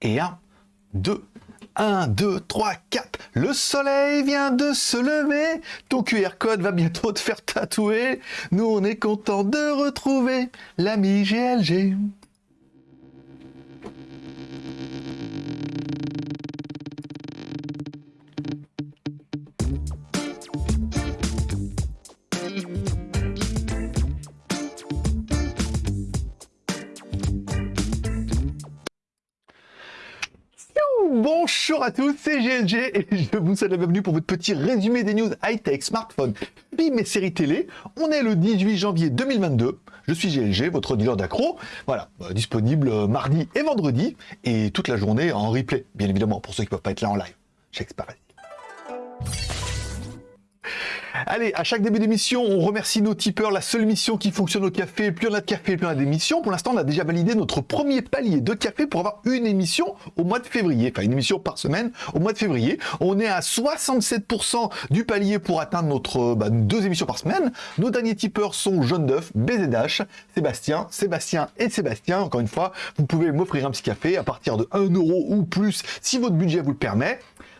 Et 1, 2, 1, 2, 3, 4. Le soleil vient de se lever. Ton QR code va bientôt te faire tatouer. Nous, on est content de retrouver l'ami GLG. À tous, c'est GLG et je vous souhaite la bienvenue pour votre petit résumé des news high-tech, smartphone, films et séries télé. On est le 18 janvier 2022. Je suis GLG, votre dealer d'accro. Voilà, euh, disponible euh, mardi et vendredi et toute la journée en replay, bien évidemment, pour ceux qui ne peuvent pas être là en live. J'espère. Allez, à chaque début d'émission, on remercie nos tipeurs, la seule mission qui fonctionne au café. Plus on a de café, plus on a d'émissions. Pour l'instant, on a déjà validé notre premier palier de café pour avoir une émission au mois de février. Enfin, une émission par semaine au mois de février. On est à 67% du palier pour atteindre notre bah, deux émissions par semaine. Nos derniers tipeurs sont Jaune d'œuf, BZH, Sébastien, Sébastien et Sébastien. Encore une fois, vous pouvez m'offrir un petit café à partir de 1 euro ou plus si votre budget vous le permet.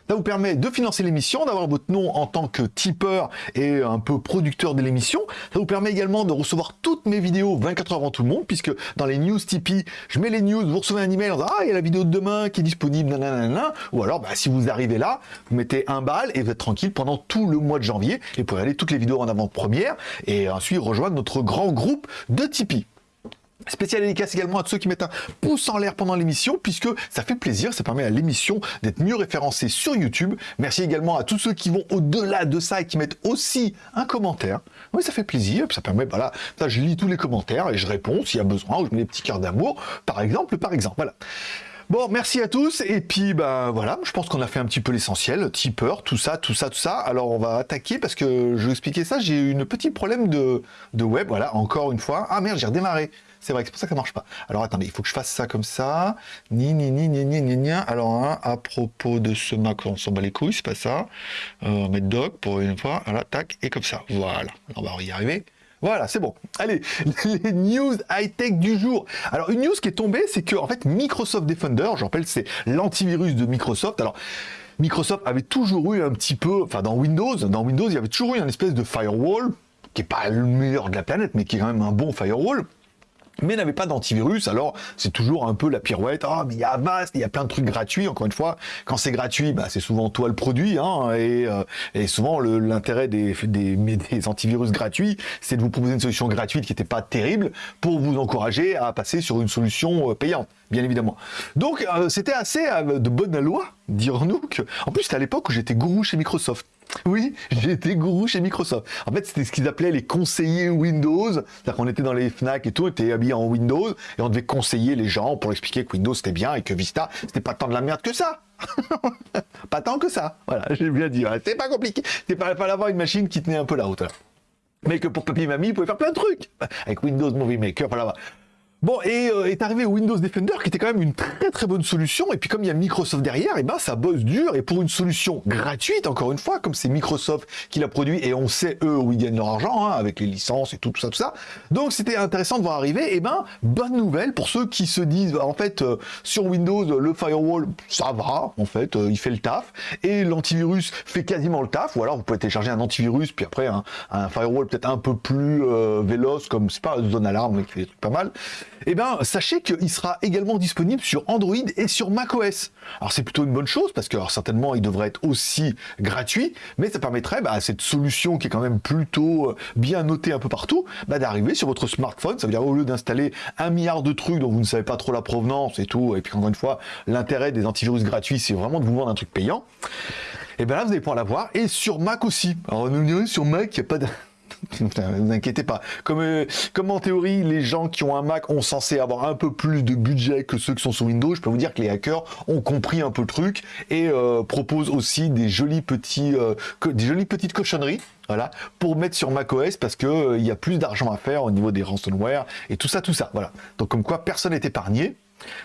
Ça vous permet de financer l'émission, d'avoir votre nom en tant que tipeur et un peu producteur de l'émission. Ça vous permet également de recevoir toutes mes vidéos 24 heures avant tout le monde, puisque dans les news Tipeee, je mets les news, vous recevez un email en disant « Ah, il y a la vidéo de demain qui est disponible, nanana. » Ou alors, bah, si vous arrivez là, vous mettez un bal et vous êtes tranquille pendant tout le mois de janvier et vous pouvez aller toutes les vidéos en avant-première et ensuite rejoindre notre grand groupe de Tipeee. Spécial dédicace également à ceux qui mettent un pouce en l'air pendant l'émission, puisque ça fait plaisir, ça permet à l'émission d'être mieux référencée sur YouTube. Merci également à tous ceux qui vont au-delà de ça et qui mettent aussi un commentaire. Oui, ça fait plaisir, ça permet, voilà, ça je lis tous les commentaires et je réponds s'il y a besoin, ou je mets des petits cœurs d'amour, par exemple, par exemple, voilà. Bon, merci à tous, et puis ben voilà, je pense qu'on a fait un petit peu l'essentiel, tipeur, tout ça, tout ça, tout ça. Alors on va attaquer, parce que je vais expliquer ça, j'ai eu une petit problème de, de web, voilà, encore une fois. Ah merde, j'ai redémarré. C'est vrai, c'est pour ça que ça marche pas. Alors attendez, il faut que je fasse ça comme ça. Ni, ni, ni, ni, ni, ni, ni. Alors, hein, à propos de ce Mac, on s'en bat les couilles, c'est pas ça. Euh, on doc pour une fois. Voilà, tac, et comme ça. Voilà. On va y arriver. Voilà, c'est bon. Allez, les news high-tech du jour. Alors, une news qui est tombée, c'est que, en fait, Microsoft Defender, je rappelle, c'est l'antivirus de Microsoft. Alors, Microsoft avait toujours eu un petit peu, enfin, dans Windows, dans Windows, il y avait toujours eu une espèce de firewall, qui est pas le meilleur de la planète, mais qui est quand même un bon firewall mais n'avait pas d'antivirus, alors c'est toujours un peu la pirouette, ah mais il y a Avast, il y a plein de trucs gratuits, encore une fois, quand c'est gratuit, bah, c'est souvent toi le produit, hein, et, euh, souvent l'intérêt des, des, antivirus gratuits, c'est de vous proposer une solution gratuite qui n'était pas terrible, pour vous encourager à passer sur une solution euh, payante, bien évidemment. Donc euh, c'était assez de bonne loi, dirons-nous, en plus c'était à l'époque où j'étais gourou chez Microsoft, oui, j'étais gourou chez Microsoft. En fait, c'était ce qu'ils appelaient les conseillers Windows. C'est-à-dire qu'on était dans les FNAC et tout, on était habillés en Windows et on devait conseiller les gens pour expliquer que Windows c'était bien et que Vista, c'était pas tant de la merde que ça. pas tant que ça. Voilà, j'ai bien dit. C'est pas compliqué. C'est pas, pas d'avoir une machine qui tenait un peu la route. Mais que pour papy et mamie, vous pouvez faire plein de trucs. Avec Windows Movie Maker, voilà. Bon, et euh, est arrivé Windows Defender, qui était quand même une très très bonne solution, et puis comme il y a Microsoft derrière, et eh ben ça bosse dur, et pour une solution gratuite, encore une fois, comme c'est Microsoft qui l'a produit, et on sait eux où ils gagnent leur argent, hein, avec les licences et tout, tout ça, tout ça. Donc c'était intéressant de voir arriver, et eh ben bonne nouvelle pour ceux qui se disent, en fait, euh, sur Windows, le firewall, ça va, en fait, euh, il fait le taf, et l'antivirus fait quasiment le taf, ou alors vous pouvez télécharger un antivirus, puis après un, firewall peut-être un peu plus véloce, comme c'est pas zone alarme, mais qui fait des trucs pas mal eh bien, sachez qu'il sera également disponible sur Android et sur macOS. Alors, c'est plutôt une bonne chose, parce que certainement, il devrait être aussi gratuit, mais ça permettrait bah, à cette solution qui est quand même plutôt euh, bien notée un peu partout, bah, d'arriver sur votre smartphone. Ça veut dire, au lieu d'installer un milliard de trucs dont vous ne savez pas trop la provenance et tout, et puis encore une fois, l'intérêt des antivirus gratuits, c'est vraiment de vous vendre un truc payant. Et bien là, vous allez pouvoir l'avoir, et sur Mac aussi. Alors, nous direz, sur Mac, il n'y a pas de... ne vous inquiétez pas. Comme, euh, comme en théorie, les gens qui ont un Mac ont censé avoir un peu plus de budget que ceux qui sont sur Windows, je peux vous dire que les hackers ont compris un peu le truc et euh, proposent aussi des jolis petits, euh, des jolies petites cochonneries. Voilà, pour mettre sur macOS parce que il y a plus d'argent à faire au niveau des ransomware et tout ça, tout ça. Voilà. Donc comme quoi personne n'est épargné.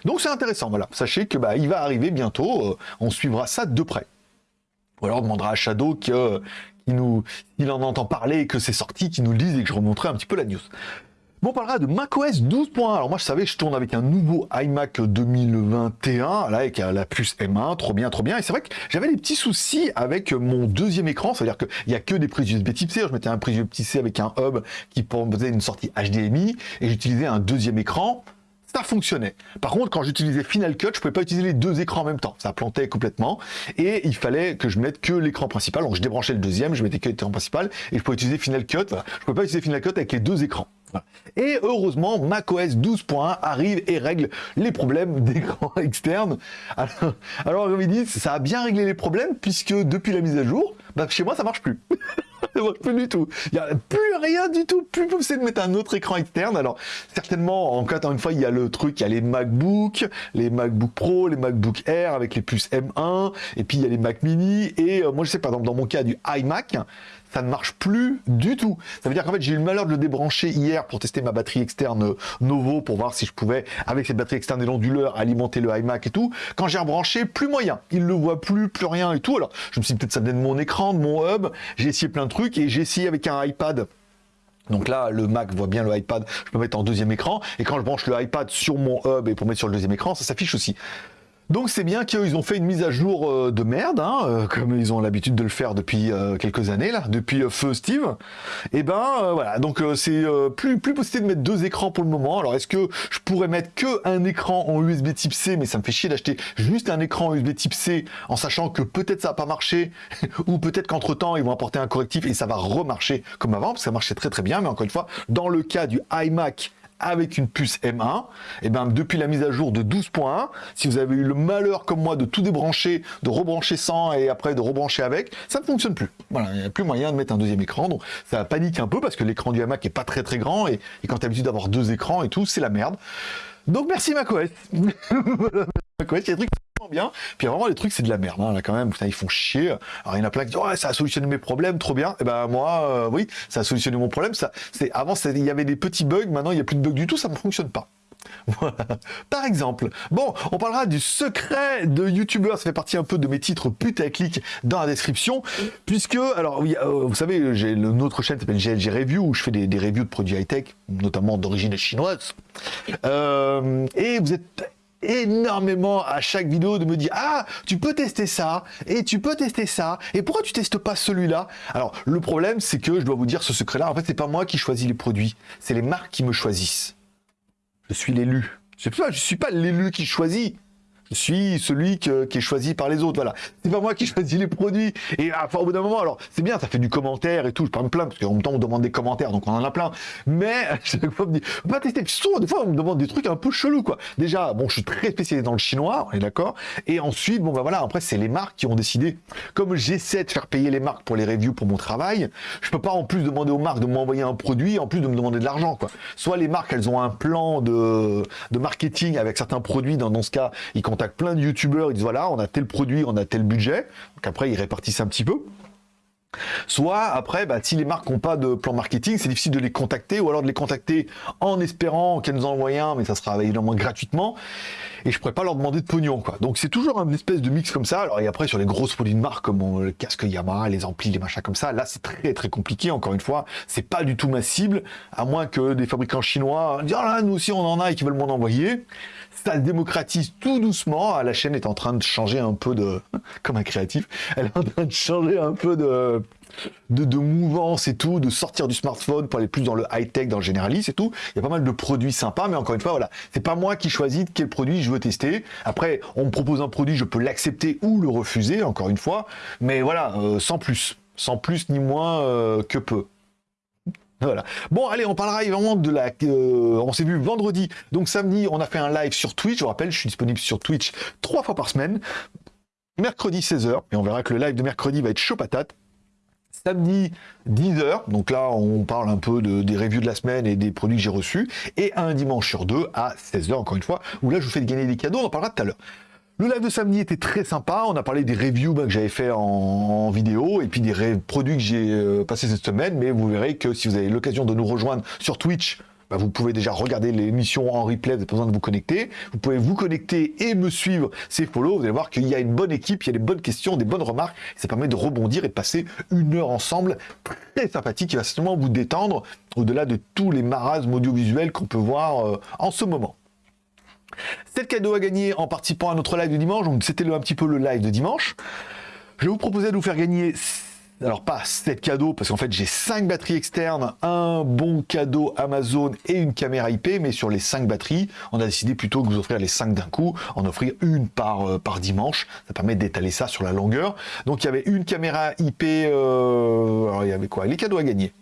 Donc c'est intéressant. Voilà, sachez que bah il va arriver bientôt. on suivra ça de près. Ou alors on demandera à Shadow nous, il en entend parler et que c'est sorti, qui nous le dise et que je remonterai un petit peu la news. Bon, on parlera de macOS 12.1. Alors moi, je savais, je tourne avec un nouveau iMac 2021, là, avec la puce M1, trop bien, trop bien. Et c'est vrai que j'avais des petits soucis avec mon deuxième écran, c'est-à-dire qu'il n'y a que des prises USB Type C. Je mettais un prise USB Type C avec un hub qui faisait une sortie HDMI, et j'utilisais un deuxième écran fonctionnait. Par contre, quand j'utilisais Final Cut, je pouvais pas utiliser les deux écrans en même temps. Ça plantait complètement. Et il fallait que je mette que l'écran principal. Donc je débranchais le deuxième, je mettais que l'écran principal et je pouvais utiliser Final Cut. Je pouvais pas utiliser Final Cut avec les deux écrans. Et heureusement, macOS 12.1 arrive et règle les problèmes d'écran externe. Alors, alors comme ils ça a bien réglé les problèmes puisque depuis la mise à jour, bah, chez moi ça marche plus. plus du tout. Il n'y a plus rien du tout, plus possible de mettre un autre écran externe. Alors certainement, encore une fois, il y a le truc, il y a les MacBook, les MacBook Pro, les MacBook Air avec les puces M1, et puis il y a les Mac Mini, et euh, moi je sais par exemple dans mon cas du iMac, ça ne marche plus du tout. Ça veut dire qu'en fait, j'ai eu le malheur de le débrancher hier pour tester ma batterie externe Novo pour voir si je pouvais, avec cette batterie externe et l'onduleur, alimenter le iMac et tout. Quand j'ai rebranché, plus moyen. Il le voit plus, plus rien et tout. Alors, je me suis dit peut-être ça vient de mon écran, de mon hub. J'ai essayé plein de trucs et j'ai essayé avec un iPad. Donc là, le Mac voit bien le iPad, je peux mettre en deuxième écran, et quand je branche le iPad sur mon hub et pour mettre sur le deuxième écran, ça s'affiche aussi. Donc c'est bien qu'ils ont fait une mise à jour euh, de merde, hein, euh, comme ils ont l'habitude de le faire depuis euh, quelques années, là, depuis Feu Steve. Et eh ben voilà, donc c'est plus, plus possible de mettre deux écrans pour le moment. Alors est-ce que je pourrais mettre que un écran en USB type C, mais ça me fait chier d'acheter juste un écran USB type C, en sachant que peut-être ça va pas marcher, ou peut-être qu'entre temps ils vont apporter un correctif et ça va remarcher comme avant, parce que ça marchait très très bien, mais encore une fois, dans le cas du iMac avec une puce M1, et eh ben depuis la mise à jour de 12.1, si vous avez eu le malheur comme moi de tout débrancher, de rebrancher sans et après de rebrancher avec, ça ne fonctionne plus. Voilà, il n'y a plus moyen de mettre un deuxième écran, donc ça panique un peu parce que l'écran du iMac est pas très très grand et, quand tu as l'habitude d'avoir deux écrans et tout, c'est la merde. Donc merci macOS. bien. Puis vraiment, les trucs, c'est de la merde. Hein, là, quand même, putain, ils font chier. Alors, il y en a plein qui disent, ouais, ça a solutionné mes problèmes, trop bien. Et eh ben, moi, euh, oui, ça a solutionné mon problème. Ça, c'est, avant, il y avait des petits bugs. Maintenant, il n'y a plus de bugs du tout. Ça ne fonctionne pas. Par exemple, bon, on parlera du secret de youtubeur, ça fait partie un peu de mes titres putaclic dans la description, puisque, alors oui, euh, vous savez, j'ai une autre chaîne qui s'appelle GLG Review, où je fais des, des reviews de produits high-tech, notamment d'origine chinoise, euh, et vous êtes énormément à chaque vidéo de me dire ah tu peux tester ça et tu peux tester ça et pourquoi tu testes pas celui-là? Alors le problème c'est que je dois vous dire ce secret là en fait c'est pas moi qui choisis les produits c'est les marques qui me choisissent. Je suis l'élu. Je ne suis pas l'élu qui choisit suis celui qui est choisi par les autres. Voilà. C'est pas moi qui choisis les produits. Et enfin, au bout d'un moment, alors, c'est bien, ça fait du commentaire et tout. Je parle plein, parce qu'en même temps, on demande des commentaires, donc on en a plein. Mais, chaque fois, on me dit, pas tester. Puis souvent, des fois, on me demande des trucs un peu chelous, quoi. Déjà, bon, je suis très spécialisé dans le chinois, on est d'accord. Et ensuite, bon, bah voilà, après, c'est les marques qui ont décidé. Comme j'essaie de faire payer les marques pour les reviews pour mon travail, je peux pas en plus demander aux marques de m'envoyer un produit, en plus de me demander de l'argent, quoi. Soit les marques, elles ont un plan de, marketing avec certains produits, dans, dans ce cas, ils plein de youtubeurs, ils disent voilà, on a tel produit, on a tel budget. Donc après, ils répartissent un petit peu. Soit après, bah, si les marques n'ont pas de plan marketing, c'est difficile de les contacter, ou alors de les contacter en espérant qu'elles nous envoient un, mais ça sera évidemment gratuitement, et je pourrais pas leur demander de pognon, quoi. Donc c'est toujours une espèce de mix comme ça. Alors et après sur les grosses produits de marque comme le casque Yamaha, les amplis, les machins comme ça, là c'est très très compliqué. Encore une fois, c'est pas du tout ma cible, à moins que des fabricants chinois disent ah là nous aussi on en a et qui veulent m'en envoyer ça se démocratise tout doucement. La chaîne est en train de changer un peu de... Comme un créatif, elle est en train de changer un peu de... De, mouvance et tout, de sortir du smartphone pour aller plus dans le high-tech, dans le généraliste et tout. Il y a pas mal de produits sympas, mais encore une fois, voilà, c'est pas moi qui choisis quel produit je veux tester. Après, on me propose un produit, je peux l'accepter ou le refuser, encore une fois, mais voilà, euh, sans plus. Sans plus ni moins euh, que peu. Bon, allez, on parlera évidemment de la... Euh, on s'est vu vendredi, donc samedi, on a fait un live sur Twitch. Je vous rappelle, je suis disponible sur Twitch trois fois par semaine. Mercredi 16h, et on verra que le live de mercredi va être chaud patate. Samedi 10h, donc là on parle un peu de, des reviews de la semaine et des produits que j'ai reçus, et un dimanche sur deux à 16h encore une fois, où là je vous fais gagner des cadeaux, on en parlera tout à l'heure. Le live de samedi était très sympa, on a parlé des reviews bah, que j'avais fait en, vidéo et puis des produits que j'ai euh, passés cette semaine, mais vous verrez que si vous avez l'occasion de nous rejoindre sur Twitch, bah, vous pouvez déjà regarder l'émission en replay, vous n'avez pas besoin de vous connecter. Vous pouvez vous connecter et me suivre, c'est follow. Vous allez voir qu'il y a une bonne équipe, il y a des bonnes questions, des bonnes remarques. Ça permet de rebondir et de passer une heure ensemble très sympathique qui va certainement vous détendre au-delà de tous les marasmes audiovisuels qu'on peut voir euh, en ce moment. C'est le cadeau à gagner en participant à notre live de dimanche. Donc c'était un petit peu le live de dimanche. Je vous proposer de vous faire gagner alors pas 7 cadeaux, parce qu'en fait j'ai 5 batteries externes, un bon cadeau Amazon et une caméra IP, mais sur les 5 batteries, on a décidé plutôt que vous offrir les 5 d'un coup, en offrir une par, euh, par dimanche, ça permet d'étaler ça sur la longueur. Donc il y avait une caméra IP, euh, alors il y avait quoi? Les cadeaux à gagner.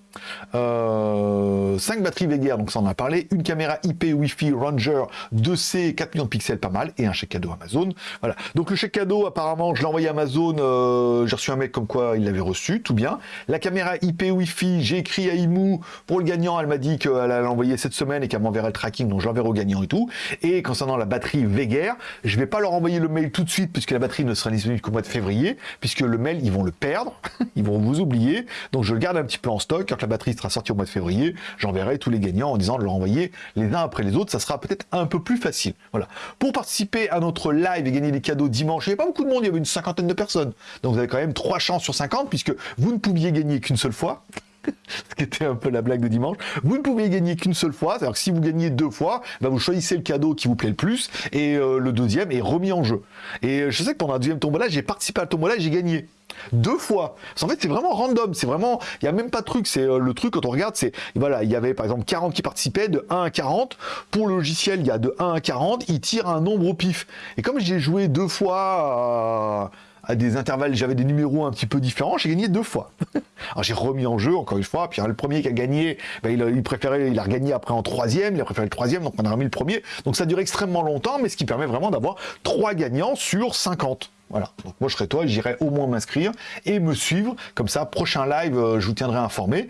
5 euh, batteries Veger, donc ça on a parlé, une caméra IP Wi-Fi Ranger 2C, 4 millions de pixels, pas mal, et un chèque cadeau Amazon. Voilà. Donc le chèque cadeau, apparemment, je l'ai envoyé à Amazon, euh, j'ai reçu un mec comme quoi il l'avait reçu, tout bien. La caméra IP Wi-Fi, j'ai écrit à Imou pour le gagnant, elle m'a dit qu'elle allait l'envoyer cette semaine et qu'elle m'enverrait le tracking, donc j'enverrai au gagnant et tout. Et concernant la batterie Veger, je vais pas leur envoyer le mail tout de suite puisque la batterie ne sera disponible qu'au mois de février, puisque le mail, ils vont le perdre, ils vont vous oublier, donc je garde un petit peu en stock la batterie sera sortie au mois de février, j'enverrai tous les gagnants en disant de leur envoyer les uns après les autres, ça sera peut-être un peu plus facile. Voilà. Pour participer à notre live et gagner des cadeaux dimanche, il n'y avait pas beaucoup de monde, il y avait une cinquantaine de personnes. Donc vous avez quand même trois chances sur 50 puisque vous ne pouviez gagner qu'une seule fois. ce qui était un peu la blague de dimanche. Vous ne pouviez gagner qu'une seule fois, c'est-à-dire que si vous gagnez deux fois, bah vous choisissez le cadeau qui vous plaît le plus, et euh, le deuxième est remis en jeu. Et je sais que pendant la deuxième tombola, j'ai participé à la tombola et j'ai gagné deux fois. En fait, c'est vraiment random. C'est vraiment, il n'y a même pas de truc. C'est euh, le truc quand on regarde, c'est voilà, il y avait par exemple 40 qui participaient de 1 à 40. Pour le logiciel, il y a de 1 à 40. Il tire un nombre au pif. Et comme j'ai joué deux fois à, des intervalles, j'avais des numéros un petit peu différents, j'ai gagné deux fois. Alors j'ai remis en jeu encore une fois. Puis le premier qui a gagné, ben, il, il, préférait, il a regagné après en troisième. Il a préféré le troisième, donc on a remis le premier. Donc ça dure extrêmement longtemps, mais ce qui permet vraiment d'avoir trois gagnants sur 50. Voilà. Donc moi je serais toi, j'irai au moins m'inscrire et me suivre. Comme ça, prochain live, euh, je vous tiendrai informé.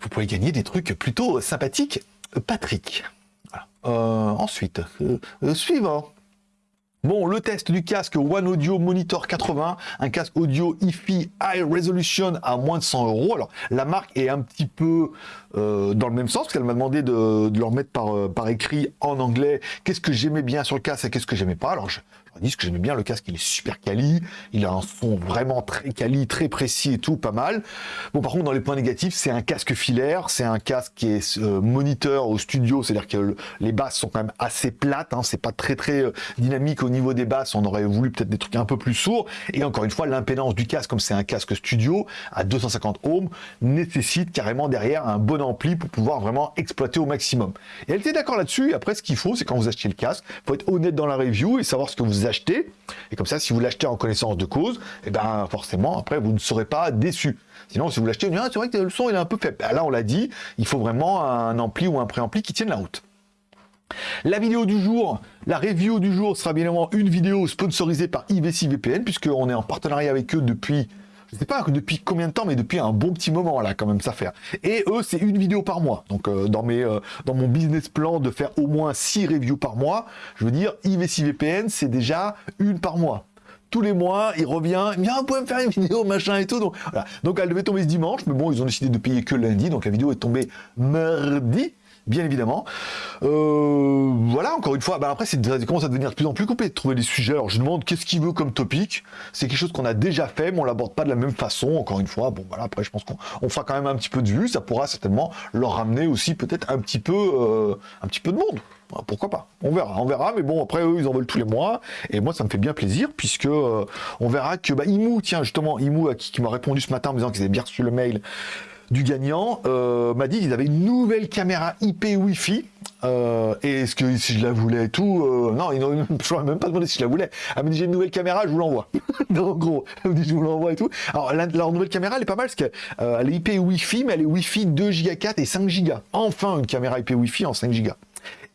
Vous pouvez gagner des trucs plutôt sympathiques. Patrick. Euh, ensuite, euh, suivant. Bon, le test du casque One Audio Monitor 80, un casque audio hi High Resolution à moins de 100 euros. Alors, la marque est un petit peu dans le même sens, parce qu'elle m'a demandé de, de, le remettre par, écrit en anglais. Qu'est-ce que j'aimais bien sur le casque et qu'est-ce que j'aimais pas Alors, dis que j'aimais bien le casque, il est super quali, il a un son vraiment très quali, très précis et tout, pas mal. Bon, par contre, dans les points négatifs, c'est un casque filaire, c'est un casque qui est euh, moniteur au studio, c'est-à-dire que les basses sont quand même assez plates, hein, c'est pas très très euh, dynamique au niveau des basses, on aurait voulu peut-être des trucs un peu plus sourds, et encore une fois, l'impédance du casque, comme c'est un casque studio à 250 ohms, nécessite carrément derrière un bon ampli pour pouvoir vraiment exploiter au maximum. Et elle était d'accord là-dessus, après ce qu'il faut, c'est quand vous achetez le casque, faut être honnête dans la review et savoir ce que vous Et comme ça, si vous l'achetez en connaissance de cause, et eh ben forcément, après, vous ne serez pas déçu. Sinon, si vous l'achetez, ah, c'est vrai que le son est un peu faible. Ben, là, on l'a dit, il faut vraiment un ampli ou un préampli qui tienne la route. La vidéo du jour, la review du jour sera bien évidemment une vidéo sponsorisée par IVC VPN, puisqu'on est en partenariat avec eux depuis je sais pas depuis combien de temps, mais depuis un bon petit moment là, quand même, ça fait. Et eux, c'est une vidéo par mois. Donc euh, dans mes, euh, dans mon business plan de faire au moins 6 reviews par mois, je veux dire, IVC VPN, c'est déjà une par mois tous les mois, il revient, il me dit, ah, vous pouvez me faire une vidéo, machin et tout. Donc, donc elle devait tomber ce dimanche, mais bon, ils ont décidé de payer que lundi, donc la vidéo est tombée mardi bien évidemment. Euh, voilà, encore une fois, bah après, c'est commence à devenir de plus en plus compliqué de trouver des sujets. Alors, je demande qu'est-ce qu'il veut comme topic? C'est quelque chose qu'on a déjà fait, mais on l'aborde pas de la même façon, encore une fois. Bon, voilà, après, je pense qu'on fera quand même un petit peu de vue. Ça pourra certainement leur ramener aussi peut-être un petit peu, euh, un petit peu de monde. Pourquoi pas? On verra, on verra. Mais bon, après, eux, ils en veulent tous les mois. Et moi, ça me fait bien plaisir, puisque euh, on verra que bah, Imou, tiens, justement, Imou, qui, qui m'a répondu ce matin en me disant qu'ils avaient bien reçu le mail du gagnant euh, m'a dit qu'ils avaient une nouvelle caméra IP Wi-Fi. Euh, et est-ce que si je la voulais et tout, euh, non, ils n'ont même pas demandé si je la voulais. Elle me dit j'ai une nouvelle caméra, je vous l'envoie. en gros, elle me dit je vous l'envoie et tout. Alors leur nouvelle caméra, elle est pas mal parce qu'elle est IP Wi-Fi, mais elle est Wi-Fi 2 Go 4 et 5 Go. Enfin une caméra IP Wi-Fi en 5 Go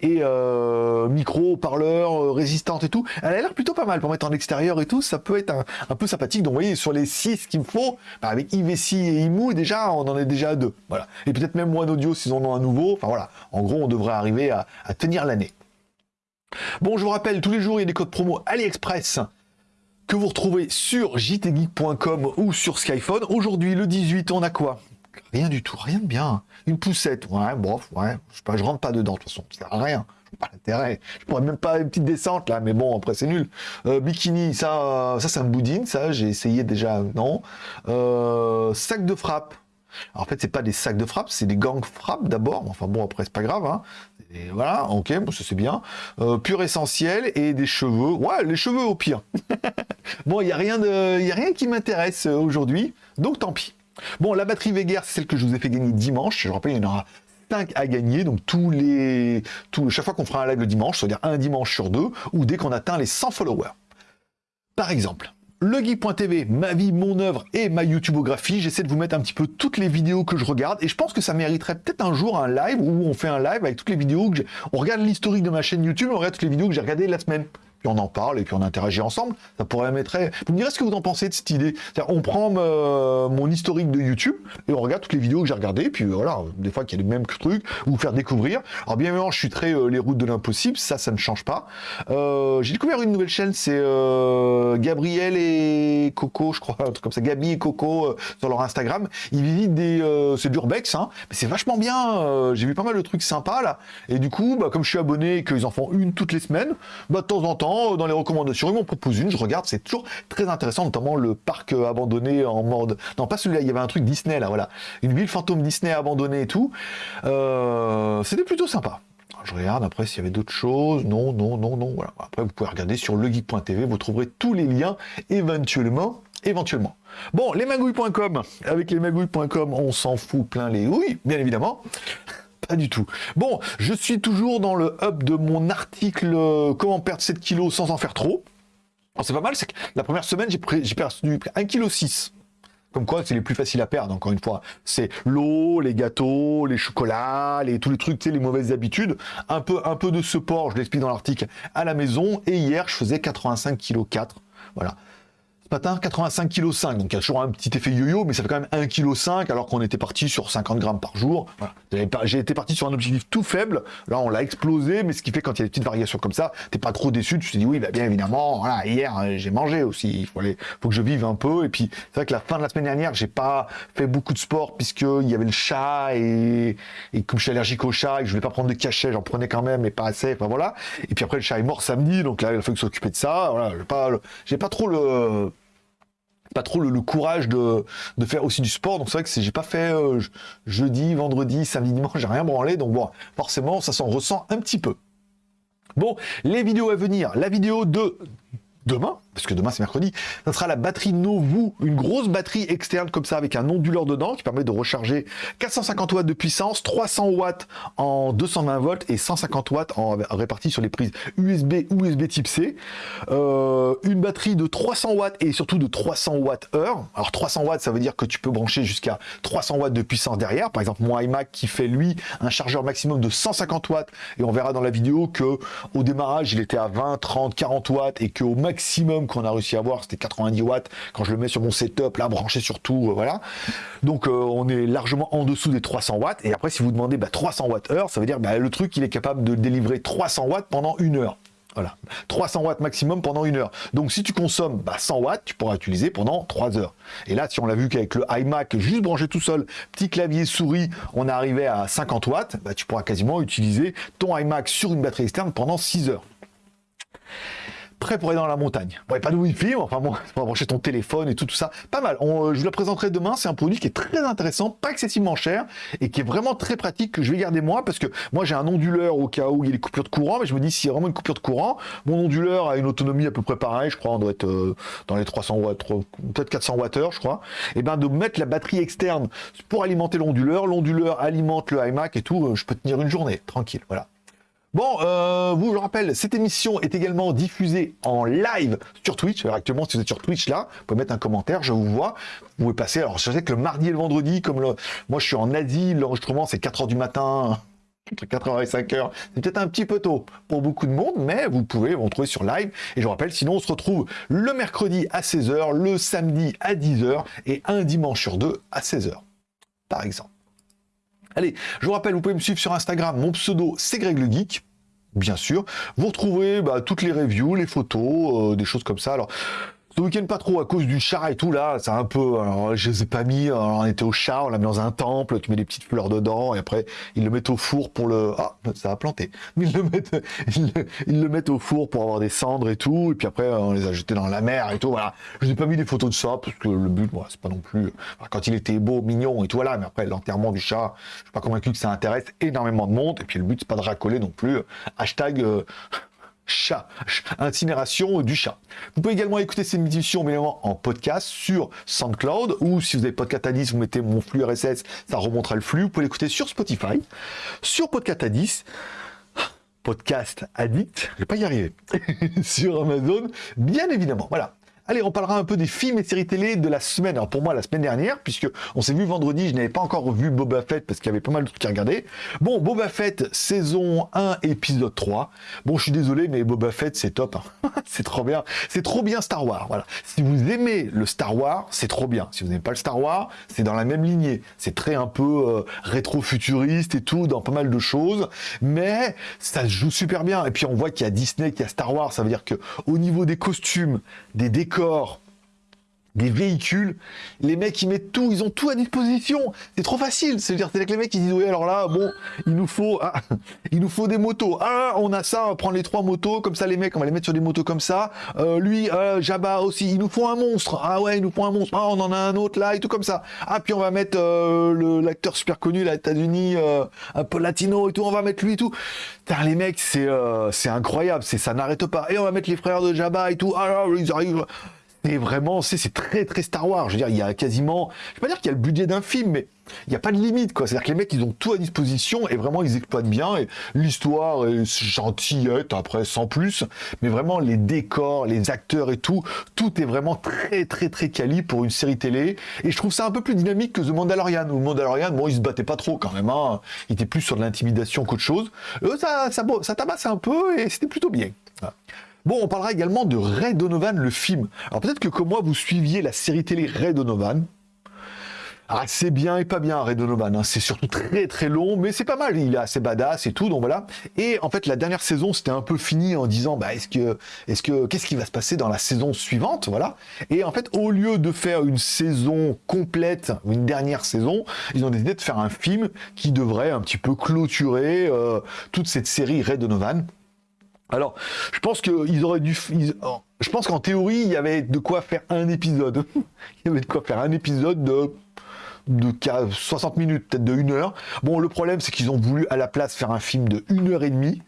et euh, micro, parleur, euh, résistante et tout. Elle a l'air plutôt pas mal pour mettre en extérieur et tout. Ça peut être un, peu sympathique. Donc vous voyez, sur les 6 qu'il me faut, bah, avec IVC et IMU, déjà, on en est déjà à deux. Voilà. Et peut-être même One Audio s'ils en ont un nouveau. Enfin voilà. En gros, on devrait arriver à, à tenir l'année. Bon, je vous rappelle, tous les jours, il y a des codes promo AliExpress que vous retrouvez sur jtgeek.com ou sur Skyphone. Aujourd'hui, le 18, on a quoi? Rien du tout, rien de bien. Une poussette, ouais, bof, ouais. Je je rentre pas dedans, de toute façon, ça sert à rien. Pas l'intérêt. Je pourrais même pas une petite descente là, mais bon, après c'est nul. Euh, bikini, ça, ça, ça me boudine, ça, j'ai essayé déjà, non. Euh, sac de frappe. Alors, en fait, c'est pas des sacs de frappe, c'est des gangs frappe d'abord. Enfin bon, après c'est pas grave. Hein. Voilà, ok, bon, ça c'est bien. Euh, pur essentiel et des cheveux. Ouais, les cheveux au pire. bon, il y a de, a rien qui m'intéresse aujourd'hui, donc tant pis. Bon, la batterie Veger, c'est celle que je vous ai fait gagner dimanche. Je rappelle, il y en aura 5 à gagner, donc tous les, chaque fois qu'on fera un live le dimanche, c'est-à-dire un dimanche sur deux, ou dès qu'on atteint les 100 followers. Par exemple, legeek.tv, ma vie, mon œuvre et ma YouTubeographie. J'essaie de vous mettre un petit peu toutes les vidéos que je regarde et je pense que ça mériterait peut-être un jour un live où on fait un live avec toutes les vidéos que On regarde l'historique de ma chaîne YouTube, on regarde toutes les vidéos que j'ai regardées la semaine on en parle, et puis on interagit ensemble. Ça pourrait mettre... Vous me direz ce que vous en pensez de cette idée. On prend euh, mon historique de YouTube, et on regarde toutes les vidéos que j'ai regardées, puis voilà, des fois qu'il y a les mêmes trucs, ou vous faire découvrir. Alors bien évidemment, je suis très euh, les routes de l'impossible, ça, ça ne change pas. Euh, j'ai découvert une nouvelle chaîne, c'est Gabriel et Coco, je crois, un truc comme ça, Gabi et Coco, sur leur Instagram. Ils visitent des... c'est d'urbex, hein, mais c'est vachement bien. j'ai vu pas mal de trucs sympas, là. Et du coup, bah, comme je suis abonné et qu'ils en font une toutes les semaines, bah, de temps en temps, dans les recommandations, ils m'en proposent une, je regarde, c'est toujours très intéressant, notamment le parc euh, abandonné en mode... Non, pas celui-là, il y avait un truc Disney, là, voilà. Une ville fantôme Disney abandonnée et tout. Euh, c'était plutôt sympa. Je regarde après s'il y avait d'autres choses. Non, non, non, non. Voilà. Après, vous pouvez regarder sur legeek.tv, vous trouverez tous les liens éventuellement. éventuellement. Bon, lesmagouilles.com. Avec lesmagouilles.com, on s'en fout plein les oui, bien évidemment. Pas du tout. Bon, je suis toujours dans le hub de mon article euh, Comment perdre 7 kilos sans en faire trop. C'est pas mal, c'est que la première semaine, j'ai perdu 1,6 kg. Comme quoi, c'est les plus faciles à perdre, encore une fois. C'est l'eau, les gâteaux, les chocolats, les, tous les trucs, tu les mauvaises habitudes. Un peu, de sport, je l'explique dans l'article, à la maison. Et hier, je faisais 85 kg 4. Voilà. Matin, 85 kg 5, donc il y a toujours un petit effet yo-yo, mais ça fait quand même 1 kg 5 alors qu'on était parti sur 50 grammes par jour. J'ai été parti sur un objectif tout faible, là on l'a explosé, mais ce qui fait quand il y a des petites variations comme ça, t'es pas trop déçu, tu te dis oui, bah, bien évidemment, voilà, hier euh, j'ai mangé aussi, il faut, aller, faut que je vive un peu, et puis c'est vrai que la fin de la semaine dernière, j'ai pas fait beaucoup de sport puisqu'il y avait le chat, et, et comme je suis allergique au chat, et que je voulais pas prendre de cachet, j'en prenais quand même, mais pas assez, enfin voilà. Et puis après le chat est mort samedi, donc là il a fallu s'occuper de ça, voilà, j'ai pas, pas trop le pas trop le, courage de, faire aussi du sport. Donc c'est vrai que j'ai pas fait euh, jeudi, vendredi, samedi, dimanche, j'ai rien branlé. Donc bon, forcément, ça s'en ressent un petit peu. Bon, les vidéos à venir. La vidéo de demain, parce que demain c'est mercredi, ça sera la batterie Novu, une grosse batterie externe comme ça avec un onduleur dedans qui permet de recharger 450 watts de puissance, 300 watts en 220 volts et 150 watts en répartis sur les prises USB ou USB type C. Euh, une batterie de 300 watts et surtout de 300 watts heure. Alors 300 watts ça veut dire que tu peux brancher jusqu'à 300 watts de puissance derrière. Par exemple mon iMac qui fait lui un chargeur maximum de 150 watts et on verra dans la vidéo que au démarrage il était à 20, 30, 40 watts et qu'au maximum qu'on a réussi à avoir, c'était 90 watts. Quand je le mets sur mon setup, là, branché sur tout, euh, voilà. Donc, euh, on est largement en dessous des 300 watts. Et après, si vous demandez 300 bah, watts heure, ça veut dire bah, le truc, il est capable de délivrer 300 watts pendant une heure. Voilà, 300 watts maximum pendant une heure. Donc si tu consommes 100 bah, watts, tu pourras utiliser pendant 3 heures. Et là, si on l'a vu qu'avec le iMac, juste branché tout seul, petit clavier souris, on est arrivé à 50 watts, tu pourras quasiment utiliser ton iMac sur une batterie externe pendant 6 heures prêt pour aller dans la montagne. Bon, pas de wifi, enfin bon, pour brancher ton téléphone et tout, tout ça. Pas mal. Euh, je vous la présenterai demain. C'est un produit qui est très intéressant, pas excessivement cher et qui est vraiment très pratique que je vais garder moi parce que moi j'ai un onduleur au cas où il y a des coupures de courant, mais je me dis s'il y a vraiment une coupure de courant, mon onduleur a une autonomie à peu près pareille, je crois, on doit être euh, dans les 300 watts, peut-être 400 watts je crois. Et ben de mettre la batterie externe pour alimenter l'onduleur, l'onduleur alimente le iMac et tout, euh, je peux tenir une journée tranquille. Voilà. Bon, euh, vous, je rappelle, cette émission est également diffusée en live sur Twitch. Alors, actuellement, si vous êtes sur Twitch, là, vous pouvez mettre un commentaire, je vous vois. Vous pouvez passer. Alors, je sais que le mardi et le vendredi, comme moi, je suis en Asie, l'enregistrement, c'est 4 h du matin. Entre 4h et 5h, c'est peut-être un petit peu tôt pour beaucoup de monde, mais vous pouvez vous retrouver sur live. Et je rappelle, sinon on se retrouve le mercredi à 16h, le samedi à 10h et un dimanche sur deux à 16h, par exemple. Allez, je vous rappelle, vous pouvez me suivre sur Instagram, mon pseudo c'est Greg le Geek, bien sûr. Vous retrouvez bah, toutes les reviews, les photos, euh, des choses comme ça. Alors, Ce week-end, pas trop, à cause du chat et tout, là, c'est un peu... Alors, je les ai pas mis, on était au chat, on l'a mis dans un temple, tu mets des petites fleurs dedans, et après, ils le mettent au four pour le... Ah, ça a planté. Ils le mettent, ils le, mettent au four pour avoir des cendres et tout, et puis après, on les a jetés dans la mer et tout, voilà. Je n'ai pas mis des photos de ça, parce que le but, moi, c'est pas non plus... quand il était beau, mignon et tout, voilà, mais après, l'enterrement du chat, je suis pas convaincu que ça intéresse énormément de monde, et puis le but, c'est pas de racoler non plus. Hashtag... Euh, chat, incinération du chat. Vous pouvez également écouter cette émission en podcast sur SoundCloud ou si vous avez Podcast Addict, vous mettez mon flux RSS, ça remontera le flux. Vous pouvez l'écouter sur Spotify, sur Podcast Addict, Podcast Addict, je vais pas y arriver, sur Amazon, bien évidemment. Voilà. Allez, on parlera un peu des films et séries télé de la semaine. Alors pour moi, la semaine dernière, puisque on s'est vu vendredi, je n'avais pas encore vu Boba Fett parce qu'il y avait pas mal de trucs à regarder. Bon, Boba Fett, saison 1, épisode 3. Bon, je suis désolé, mais Boba Fett, c'est top. Hein. c'est trop bien. C'est trop bien Star Wars. Voilà. Si vous aimez le Star Wars, c'est trop bien. Si vous n'aimez pas le Star Wars, c'est dans la même lignée. C'est très un peu euh, rétro-futuriste et tout, dans pas mal de choses. Mais ça se joue super bien. Et puis on voit qu'il y a Disney, qu'il y a Star Wars. Ça veut dire que au niveau des costumes, des décors, corps, des véhicules, les mecs ils mettent tout, ils ont tout à disposition. C'est trop facile. C'est-à-dire que les mecs ils disent oui alors là bon il nous faut ah, il nous faut des motos. Ah on a ça, on va prendre les trois motos comme ça les mecs on va les mettre sur des motos comme ça. Euh, lui euh, Jabba aussi il nous faut un monstre. Ah ouais il nous faut un monstre. Ah on en a un autre là et tout comme ça. Ah puis on va mettre euh, l'acteur super connu là États-Unis un peu latino et tout on va mettre lui et tout. Putain, les mecs c'est c'est incroyable c'est ça n'arrête pas et on va mettre les frères de Jabba et tout. Ah ils arrivent c'est vraiment, c'est très très Star Wars. Je veux dire, il y a quasiment, je vais pas dire qu'il y a le budget d'un film, mais il n'y a pas de limite, quoi. C'est-à-dire que les mecs, ils ont tout à disposition et vraiment, ils exploitent bien. Et l'histoire est gentillette, après, sans plus. Mais vraiment, les décors, les acteurs et tout, tout est vraiment très, très, très quali pour une série télé. Et je trouve ça un peu plus dynamique que The Mandalorian. Où Mandalorian, bon, il se battait pas trop quand même. Hein. Il était plus sur de l'intimidation qu'autre chose. Eux, ça, ça, ça tabasse un peu et c'était plutôt bien. Bon, on parlera également de Ray Donovan, le film. Alors peut-être que comme moi, vous suiviez la série télé Ray Donovan. Ah, c'est bien et pas bien, Ray Donovan. Hein. C'est surtout très très long, mais c'est pas mal. Il est assez badass et tout, donc voilà. Et en fait, la dernière saison, c'était un peu fini en disant, bah, est-ce que, est-ce que, qu'est-ce qui va se passer dans la saison suivante, voilà. Et en fait, au lieu de faire une saison complète, une dernière saison, ils ont décidé de faire un film qui devrait un petit peu clôturer euh, toute cette série Ray Donovan. Alors, je pense auraient dû... pense qu'en théorie, il y avait de quoi faire un épisode. il y avait de quoi faire un épisode de de 60 minutes, peut-être de 1 heure. Bon, le problème, c'est qu'ils ont voulu à la place faire un film de 1 heure et demie.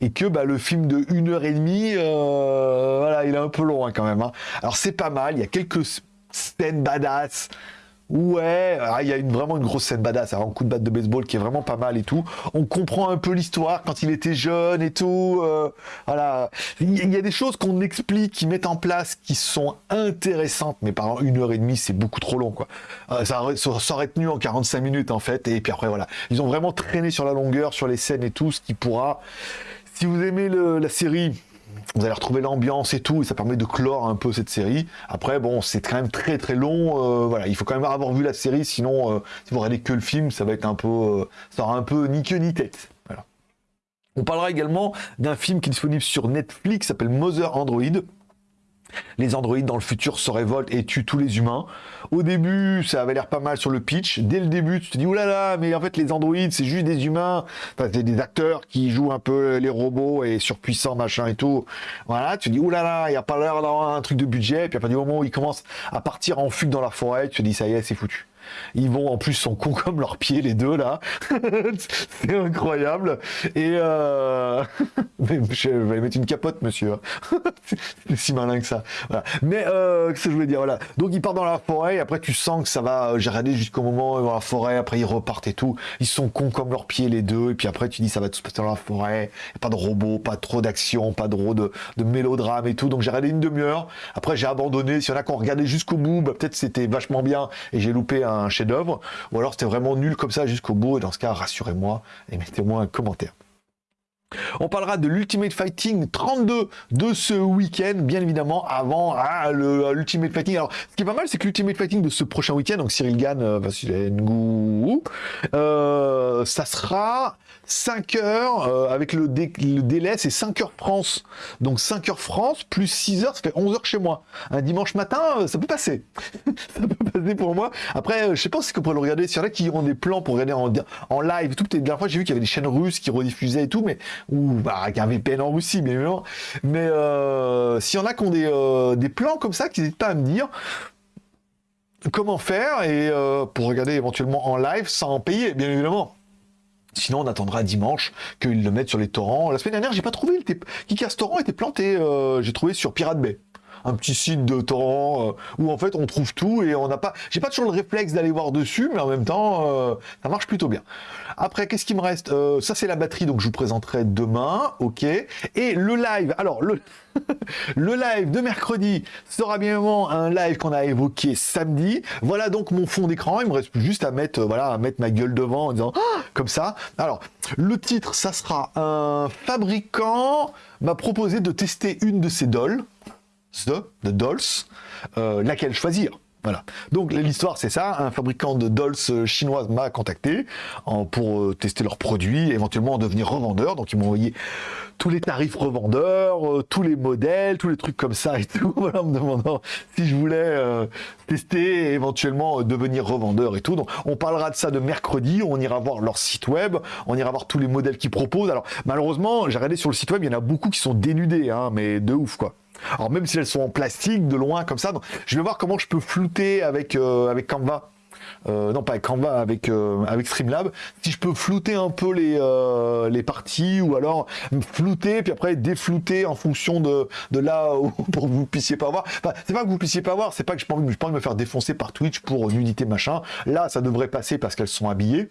Et que bah, le film de 1 heure et demie, euh, voilà, il est un peu long hein, quand même. Hein. Alors c'est pas mal, il y a quelques scènes badass, Ouais, ah, il y a vraiment une grosse scène badass, un coup de batte de baseball qui est vraiment pas mal et tout. On comprend un peu l'histoire quand il était jeune et tout. Euh, voilà, il y a des choses qu'on explique, qui mettent en place, qui sont intéressantes, mais pendant une heure et demie, c'est beaucoup trop long, quoi. Euh, ça, ça, aurait tenu en 45 minutes en fait, et puis après voilà, ils ont vraiment traîné sur la longueur, sur les scènes et tout, ce qui pourra. Si vous aimez la série, vous allez retrouver l'ambiance et tout, et ça permet de clore un peu cette série. Après, bon, c'est quand même très très long. Euh, voilà, il faut quand même avoir vu la série, sinon, euh, si vous regardez que le film, ça va être un peu, euh, ça aura un peu ni queue ni tête. Voilà. On parlera également d'un film qui est disponible sur Netflix, s'appelle Mother Android les androïdes dans le futur se révoltent et tuent tous les humains. Au début, ça avait l'air pas mal sur le pitch. Dès le début, tu te dis, oulala, mais en fait, les androïdes, c'est juste des humains. Enfin, c'est des acteurs qui jouent un peu les robots et surpuissants, machin et tout. Voilà, tu te dis, oulala, il n'y a pas l'air d'avoir un truc de budget. Et puis à partir du moment où ils commencent à partir en fugue dans la forêt, tu te dis, ça y est, c'est foutu. Ils vont en plus sont cons comme leurs pieds les deux là. c'est incroyable. Et euh... je vais mettre une capote monsieur. c'est si malin que ça. Mais euh, ce que je voulais dire? Voilà. Donc ils partent dans la forêt après tu sens que ça va euh, j'ai regardé jusqu'au moment où dans la forêt après ils repartent et tout. Ils sont cons comme leurs pieds les deux et puis après tu dis ça va tout se passer dans la forêt. pas de robots, pas trop d'action, pas trop de, de mélodrame et tout. Donc j'ai regardé une demi-heure. Après j'ai abandonné. S'il y en a qui ont regardé jusqu'au bout, bah, peut-être c'était vachement bien et j'ai loupé un chef-d'œuvre, ou alors c'était vraiment nul comme ça jusqu'au bout, et dans ce cas, rassurez-moi et mettez-moi un commentaire. On parlera de l'Ultimate Fighting 32 de ce week-end, bien évidemment, avant ah, l'Ultimate Fighting. Alors, ce qui est pas mal, c'est que l'Ultimate Fighting de ce prochain week-end, donc Cyril Gann, euh, euh, ça sera 5 heures, euh, avec le, délai, c'est 5 heures France. Donc 5 heures France, plus 6 heures, ça fait 11 heures chez moi. Un dimanche matin, ça peut passer. ça peut passer pour moi. Après, je sais pas si on pourrait le regarder. S'il y en a qui ont des plans pour regarder en, live, tout. La dernière fois, j'ai vu qu'il y avait des chaînes russes qui rediffusaient et tout, mais ou bah, avec un VPN en Russie, bien évidemment. Mais euh, s'il y en a qui ont des, euh, des plans comme ça, qui n'hésitent pas à me dire comment faire et euh, pour regarder éventuellement en live sans payer, bien évidemment. Sinon, on attendra dimanche qu'ils le mettent sur les torrents. La semaine dernière, j'ai pas trouvé. Kickass Torrent était planté. j'ai trouvé sur Pirate Bay un petit site de torrent euh, où en fait on trouve tout et on n'a pas. J'ai pas toujours le réflexe d'aller voir dessus, mais en même temps, euh, ça marche plutôt bien. Après, qu'est-ce qui me reste? Euh, Ça, c'est la batterie, donc je vous présenterai demain, ok? Et le live. Alors le live de mercredi sera bien un live qu'on a évoqué samedi. Voilà donc mon fond d'écran. Il me reste juste à mettre, voilà, à mettre ma gueule devant en disant ah comme ça. Alors, le titre, ça sera un fabricant m'a proposé de tester une de ses dolls de Dolls, euh, laquelle choisir? Voilà. Donc l'histoire c'est ça, un fabricant de dolls euh, chinoise m'a contacté pour euh, tester leurs produits, éventuellement devenir revendeur. Donc ils m'ont envoyé tous les tarifs revendeurs, tous les modèles, tous les trucs comme ça et tout, voilà, en me demandant si je voulais tester éventuellement devenir revendeur et tout. Donc on parlera de ça de mercredi, on ira voir leur site web, on ira voir tous les modèles qu'ils proposent. Alors malheureusement, j'ai regardé sur le site web, il y en a beaucoup qui sont dénudés, hein, mais de ouf quoi. Alors même si elles sont en plastique, de loin comme ça, je vais voir comment je peux flouter avec, euh, avec Canva. Euh, non pas avec Canva, avec, euh, avec Streamlab, si je peux flouter un peu les, les parties ou alors flouter puis après déflouter en fonction de, de là où, pour que vous puissiez pas voir. Enfin, c'est pas que vous puissiez pas voir, c'est pas que je pas envie, pas envie de me faire défoncer par Twitch pour nudité machin. Là, ça devrait passer parce qu'elles sont habillées.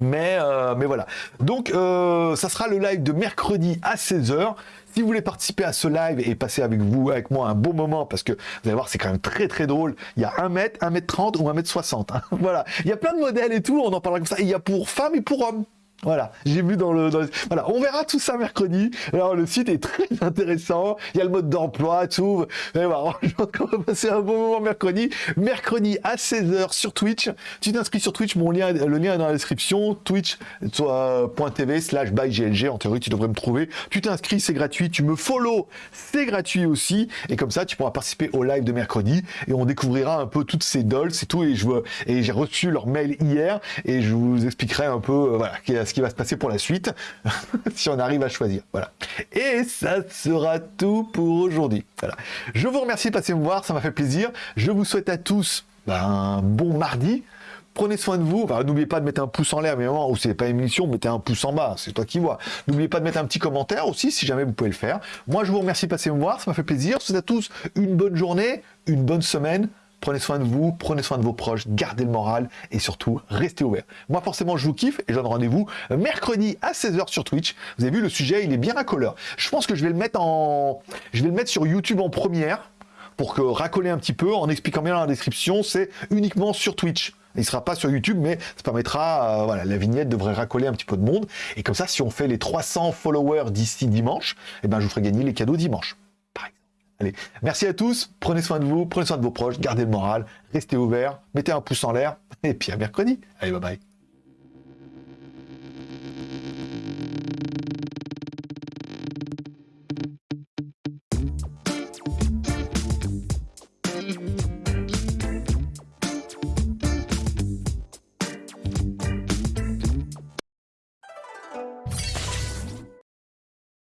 Mais, mais voilà. Donc, ça sera le live de mercredi à 16h. Si vous voulez participer à ce live et passer avec vous, avec moi, un bon moment, parce que vous allez voir, c'est quand même très très drôle. Il y a 1 mètre, 1 mètre 30 ou 1 mètre 60. Hein. Voilà. Il y a plein de modèles et tout, on en parlera comme ça. il y a pour femmes et pour hommes. Voilà, j'ai vu dans le, Voilà, on verra tout ça mercredi. Alors, le site est très intéressant. Il y a le mode d'emploi, tout. Et voilà, je pense qu'on va passer un bon moment mercredi. Mercredi à 16h sur Twitch. Tu t'inscris sur Twitch, mon lien, le lien est dans la description. Twitch.tv slash byglg. En théorie, tu devrais me trouver. Tu t'inscris, c'est gratuit. Tu me follow, c'est gratuit aussi. Et comme ça, tu pourras participer au live de mercredi. Et on découvrira un peu toutes ces dolls et tout. Et je et j'ai reçu leur mail hier. Et je vous expliquerai un peu, euh, voilà, ce qui va se passer pour la suite, si on arrive à choisir. Voilà. Et ça sera tout pour aujourd'hui. Voilà. Je vous remercie de passer me voir, ça m'a fait plaisir. Je vous souhaite à tous ben, un bon mardi. Prenez soin de vous. N'oubliez pas de mettre un pouce en l'air, mais moment où c'est pas émission, mettez un pouce en bas, c'est toi qui vois. N'oubliez pas de mettre un petit commentaire aussi, si jamais vous pouvez le faire. Moi, je vous remercie de passer me voir, ça m'a fait plaisir. Je vous souhaite à tous une bonne journée, une bonne semaine. Prenez soin de vous, prenez soin de vos proches, gardez le moral et surtout, restez ouverts. Moi, forcément, je vous kiffe et je donne rendez-vous mercredi à 16h sur Twitch. Vous avez vu, le sujet, il est bien racoleur. Je pense que je vais le mettre en... Je vais le mettre sur YouTube en première pour que racoler un petit peu en expliquant bien dans la description, c'est uniquement sur Twitch. Il ne sera pas sur YouTube, mais ça permettra, euh, voilà, la vignette devrait racoler un petit peu de monde. Et comme ça, si on fait les 300 followers d'ici dimanche, eh ben, je vous ferai gagner les cadeaux dimanche. Allez, merci à tous, prenez soin de vous, prenez soin de vos proches, gardez le moral, restez ouverts, mettez un pouce en l'air, et puis à mercredi. Allez, bye bye.